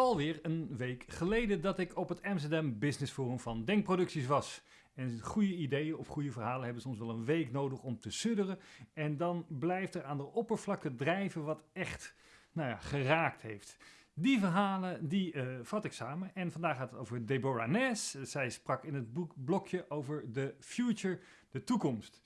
alweer een week geleden dat ik op het Amsterdam Business Forum van Denkproducties was. En goede ideeën of goede verhalen hebben soms wel een week nodig om te sudderen. En dan blijft er aan de oppervlakte drijven wat echt nou ja, geraakt heeft. Die verhalen die uh, vat ik samen. En vandaag gaat het over Deborah Ness. Zij sprak in het boek blokje over de future, de toekomst.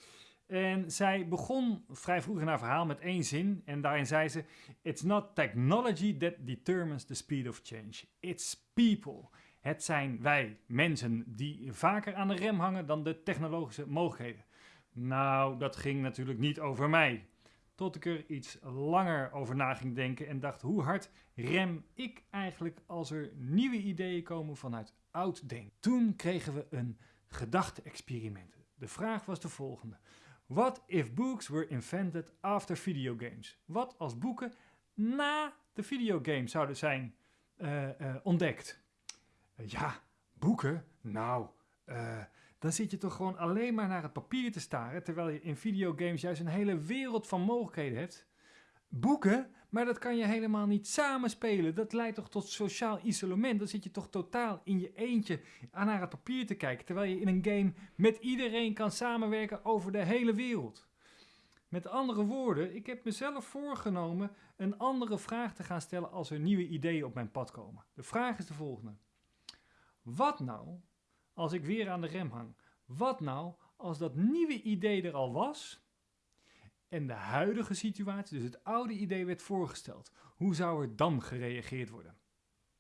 En zij begon vrij vroeg in haar verhaal met één zin. En daarin zei ze: It's not technology that determines the speed of change. It's people. Het zijn wij, mensen, die vaker aan de rem hangen dan de technologische mogelijkheden. Nou, dat ging natuurlijk niet over mij. Tot ik er iets langer over na ging denken en dacht: hoe hard rem ik eigenlijk als er nieuwe ideeën komen vanuit oud denken? Toen kregen we een gedachte-experiment. De vraag was de volgende: What if books were invented after video games? Wat als boeken na de videogame zouden zijn uh, uh, ontdekt? Uh, ja, boeken? Nou, dan zit je toch gewoon alleen maar naar het papier te staren, terwijl je in videogames juist een hele wereld van mogelijkheden hebt. Boeken? Maar dat kan je helemaal niet samenspelen. Dat leidt toch tot sociaal isolement. Dan zit je toch totaal in je eentje aan naar het papier te kijken. Terwijl je in een game met iedereen kan samenwerken over de hele wereld. Met andere woorden, ik heb mezelf voorgenomen een andere vraag te gaan stellen als er nieuwe ideeën op mijn pad komen. De vraag is de volgende. Wat nou als ik weer aan de rem hang? Wat nou als dat nieuwe idee er al was en de huidige situatie, dus het oude idee, werd voorgesteld. Hoe zou er dan gereageerd worden?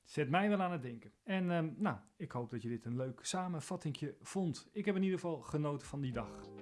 Zet mij wel aan het denken. En uh, nou, ik hoop dat je dit een leuk samenvattingje vond. Ik heb in ieder geval genoten van die dag.